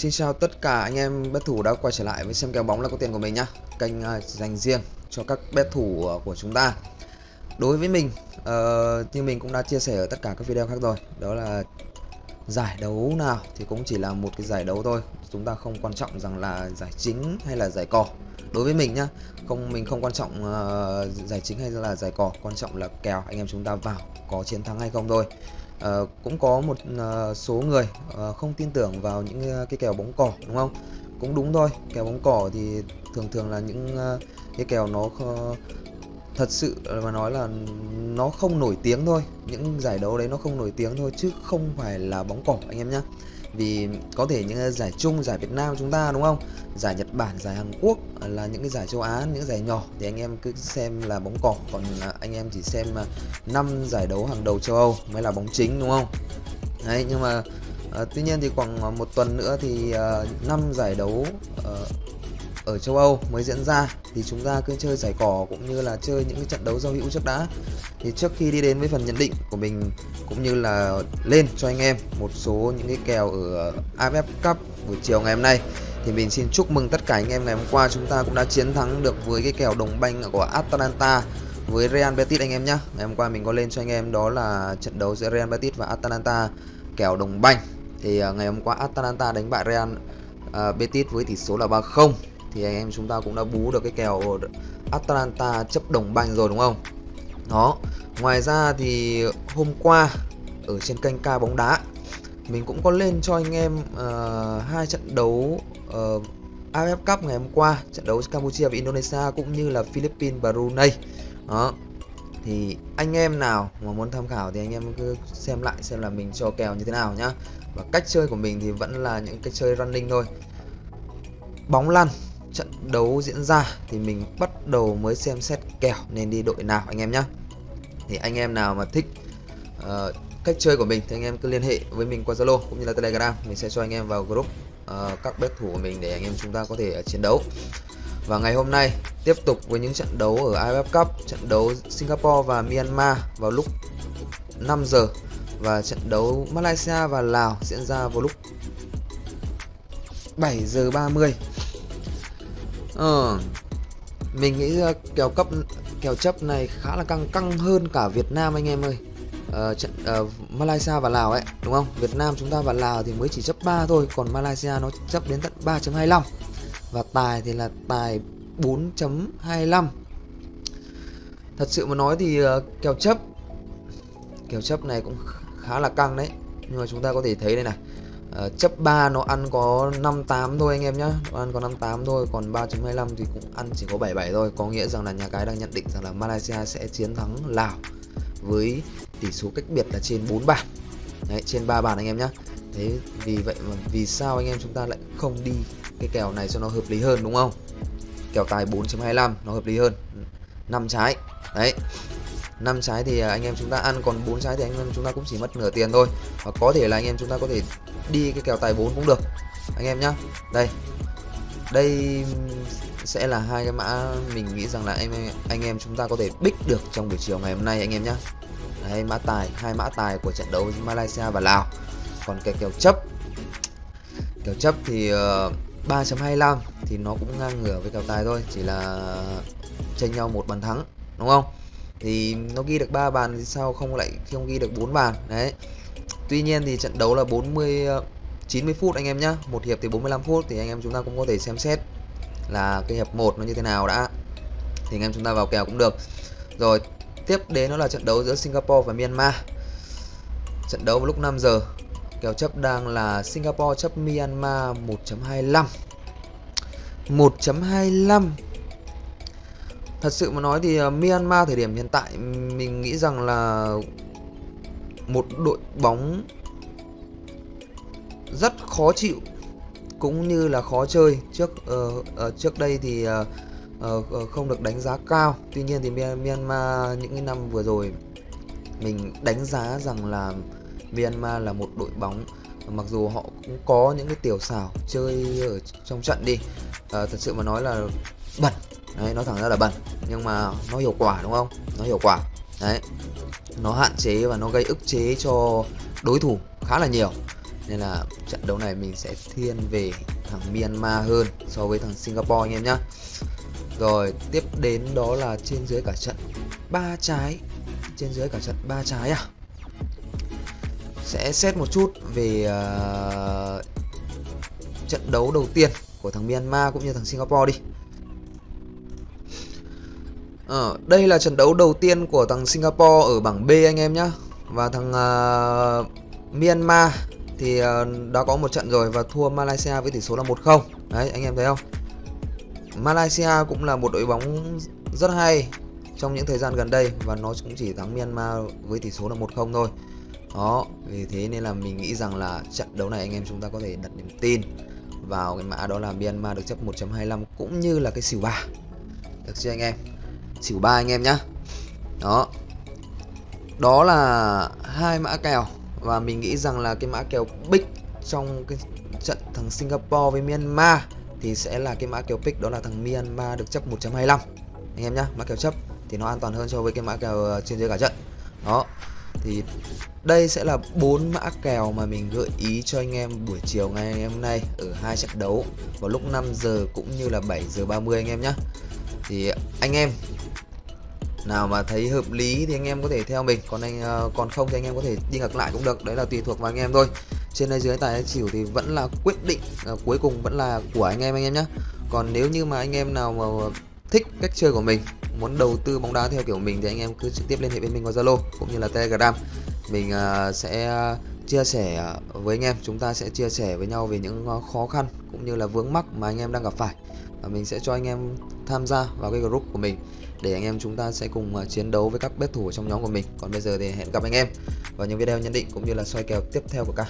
Xin chào tất cả anh em bet thủ đã quay trở lại với xem kèo bóng là có tiền của mình nhá. Kênh uh, dành riêng cho các bet thủ uh, của chúng ta. Đối với mình, uh, như mình cũng đã chia sẻ ở tất cả các video khác rồi Đó là giải đấu nào thì cũng chỉ là một cái giải đấu thôi. Chúng ta không quan trọng rằng là giải chính hay là giải cỏ Đối với mình nhá, không mình không quan trọng uh, giải chính hay là giải cỏ Quan trọng là kèo anh em chúng ta vào có chiến thắng hay không thôi uh, cũng có một uh, số người uh, không tin tưởng vào những uh, cái kèo bóng cỏ đúng không? Cũng đúng thôi kèo bóng cỏ thì thường thường là những uh, cái kèo nó uh, thật sự mà nói là nó không nổi tiếng thôi. Những giải đấu đấy nó không nổi tiếng thôi chứ không phải là bóng cỏ anh em nhé vì có thể những ờ, giải chung giải Việt Nam chúng ta đúng không? Giải Nhật Bản giải Hàn Quốc là những cái giải châu Á những giải nhỏ. Thì anh em cứ xem là bóng cỏ còn ờ, anh em chỉ xem ờ, năm giải đấu hàng đầu châu Âu mới là bóng chính đúng không? Đấy nhưng mà uh, tuy nhiên thì khoảng một tuần nữa thì uh, năm giải đấu uh, ở châu Âu mới diễn ra thì chúng ta cứ chơi giải cỏ cũng như là chơi những cái trận đấu giao hữu trước đã. Thì trước khi đi đến với phần nhận định của mình cũng như là lên cho anh em một số những cái kèo ở AFF Cup buổi chiều ngày hôm nay thì mình xin chúc mừng tất cả anh em ngày hôm qua. Chúng ta cũng đã chiến thắng được với cái kèo đồng banh của Atalanta với Real Betis anh em nhé ngày hôm qua mình có lên cho anh em đó là trận đấu giữa Real Betis và Atalanta kèo đồng banh. Thì à, ngày hôm qua Atalanta đánh bại Real uh, Betis với tỷ số là 3-0 thì anh em chúng ta cũng đã bú được cái kèo Atalanta chấp đồng banh rồi đúng không? Đó. Ngoài ra thì hôm qua ở trên kênh ca bóng đá mình cũng có lên cho anh em uh, hai trận đấu ờ, uh, AFF Cup ngày hôm qua trận đấu Campuchia và Indonesia cũng như là Philippines và Brunei. Đó. Thì anh em nào mà muốn tham khảo thì anh em cứ xem lại xem là mình cho kèo như thế nào nhá. Và cách chơi của mình thì vẫn là những cách chơi running thôi. Bóng lăn trận đấu diễn ra thì mình bắt đầu mới xem xét kèo nên đi đội nào anh em nhé thì anh em nào mà thích uh, cách chơi của mình thì anh em cứ liên hệ với mình qua Zalo cũng như là Telegram mình sẽ cho anh em vào group uh, các bet thủ của mình để anh em chúng ta có thể uh, chiến đấu. Và ngày hôm nay tiếp tục với những trận đấu ở AFF Cup trận đấu Singapore và Myanmar vào lúc 5 giờ và trận đấu Malaysia và Lào diễn ra vào lúc 7 giờ 30 Ờ, mình nghĩ kèo cấp kèo chấp này khá là căng căng hơn cả Việt Nam anh em ơi. Uh, trận uh, Malaysia và Lào ấy đúng không? Việt Nam chúng ta và Lào thì mới chỉ chấp 3 thôi, còn Malaysia nó chấp đến tận 3.25 và tài thì là tài 4.25. Thật sự mà nói thì uh, kèo chấp kèo chấp này cũng khá là căng đấy. Nhưng mà chúng ta có thể thấy đây này uh, chấp 3 nó ăn có 58 thôi anh em nhá. Nó ăn có 58 thôi còn 3.25 thì cũng ăn chỉ có 77 thôi. Có nghĩa rằng là nhà cái đang nhận định rằng là Malaysia sẽ chiến thắng Lào với tỷ số cách biệt là trên 4 bàn. Đấy, trên 3 bàn anh em nhá. Thế vì vậy mà vì sao anh em chúng ta lại không đi cái kèo này cho nó hợp lý hơn đúng không? Kèo tài 4.25 nó hợp lý hơn. 5 trái. Đấy. 5 trái thì à, anh em chúng ta ăn còn 4 trái thì anh em chúng ta cũng chỉ mất nửa tiền thôi. Và có thể là anh em chúng ta có thể đi cái kèo tài 4 cũng được. Anh em nhá. Đây. Đây sẽ là hai cái mã mình nghĩ rằng là anh em anh em chúng ta có thể bích được trong buổi chiều ngày hôm nay anh em nhá. Đây mã tài hai mã tài của trận đấu Malaysia và Lào. Còn cái kèo chấp. Kèo chấp thì ờ, uh, 3.25 thì nó cũng ngang ngửa với kèo tài thôi chỉ là tranh nhau một bàn thắng đúng không? Thì nó ghi được 3 bàn thì sao không lại không ghi được 4 bàn. Đấy. Tuy nhiên thì trận đấu là 40 90 ờ, phút anh em nhá. Một hiệp thì 45 phút thì anh em chúng ta cũng có thể xem xét là cái hiệp 1 nó như thế nào đã. Thì anh em chúng ta vào kèo cũng được. Rồi, tiếp đến nó là trận đấu giữa Singapore và Myanmar. Trận đấu vào lúc 5 giờ. Kèo chấp đang là Singapore chấp Myanmar 1.25 1.25 Thật sự mà nói thì ờ, Myanmar thời điểm hiện tại mình nghĩ rằng là một đội bóng rất khó chịu cũng như là khó chơi trước uh, uh, trước đây thì uh, uh, không được đánh giá cao. Tuy nhiên thì Myanmar những cái năm vừa rồi mình đánh giá rằng là Myanmar là một đội bóng mặc dù họ cũng có những cái tiểu xảo chơi ở trong trận đi. À, thật sự mà nói là bẩn. Đấy nó thẳng ra là bẩn. Nhưng mà nó hiệu quả đúng không? Nó hiệu quả. Đấy. Nó hạn chế và nó gây ức chế cho đối thủ khá là nhiều. Nên là trận đấu này mình sẽ thiên về thằng Myanmar hơn so với thằng Singapore anh em nhá. Rồi tiếp đến đó là trên dưới cả trận ba trái. Trên dưới cả trận ba trái à? Sẽ xét một chút về uh, trận đấu đầu tiên của thằng Myanmar cũng như thằng Singapore đi. Ờ, đây là trận đấu đầu tiên của thằng Singapore ở bảng B anh em nhá. Và thằng uh, Myanmar thì uh, đã có một trận rồi và thua Malaysia với tỷ số là 1-0 đấy anh em thấy không? Malaysia cũng là một đội bóng rất hay trong những thời gian gần đây và nó cũng chỉ thắng Myanmar với tỷ số là 1-0 thôi đó, vì thế nên là mình nghĩ rằng là trận đấu này anh em chúng ta có thể đặt niềm tin vào cái mã đó là Myanmar được chấp 1.25 cũng như là cái xỉu 3 được chưa anh em? Xỉu 3 anh em nhá. Đó. Đó là hai mã kèo và mình nghĩ rằng là cái mã kèo big trong cái trận thằng Singapore với Myanmar thì sẽ là cái mã kèo pick đó là thằng Myanmar được chấp 1.25 anh em nhá, mã kèo chấp thì nó an toàn hơn so với cái mã kèo ờ, trên dưới cả trận. Đó thì đây sẽ là bốn mã kèo mà mình gợi ý cho anh em buổi chiều ngày hôm nay ở hai trận đấu vào lúc 5 giờ cũng như là 7 giờ 30 anh em nhé thì anh em nào mà thấy hợp lý thì anh em có thể theo mình còn anh ờ, còn không thì anh em có thể đi ngược lại cũng được đấy là tùy thuộc vào anh em thôi. Trên đây dưới tài xỉu thì vẫn là quyết định à, cuối cùng vẫn là của anh em anh em nhé còn nếu như mà anh em nào mà thích cách chơi của mình muốn đầu tư bóng đá theo kiểu mình thì anh em cứ trực tiếp liên hệ với mình qua Zalo cũng như là Telegram. Mình uh, sẽ chia sẻ à, với anh em. Chúng ta sẽ chia sẻ với nhau về những à, khó khăn cũng như là vướng mắc mà anh em đang gặp phải. Và mình sẽ cho anh em tham gia vào cái group của mình để anh em chúng ta sẽ cùng chiến đấu với các bet thủ trong nhóm của mình. Còn bây giờ thì hẹn gặp anh em vào những video nhận định cũng như là soi kèo tiếp theo của ca.